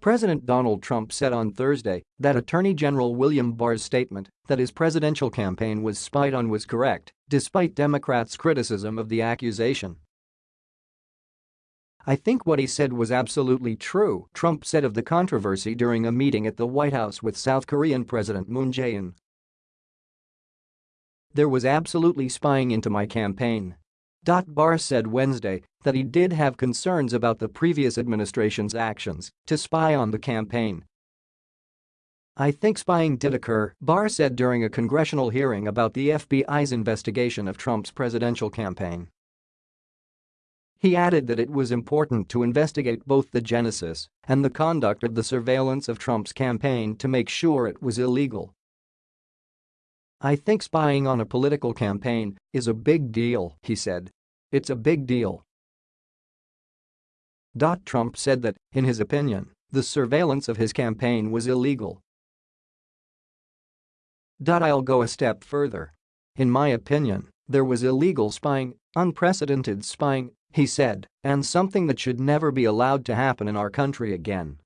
President Donald Trump said on Thursday that Attorney General William Barr's statement that his presidential campaign was spied on was correct, despite Democrats' criticism of the accusation. I think what he said was absolutely true, Trump said of the controversy during a meeting at the White House with South Korean President Moon Jae-in. There was absolutely spying into my campaign. Barr said Wednesday that he did have concerns about the previous administration's actions to spy on the campaign. I think spying did occur, Barr said during a congressional hearing about the FBI's investigation of Trump's presidential campaign. He added that it was important to investigate both the genesis and the conduct of the surveillance of Trump's campaign to make sure it was illegal. I think spying on a political campaign is a big deal, he said. It's a big deal. Trump said that, in his opinion, the surveillance of his campaign was illegal. I'll go a step further. In my opinion, there was illegal spying, unprecedented spying, he said, and something that should never be allowed to happen in our country again.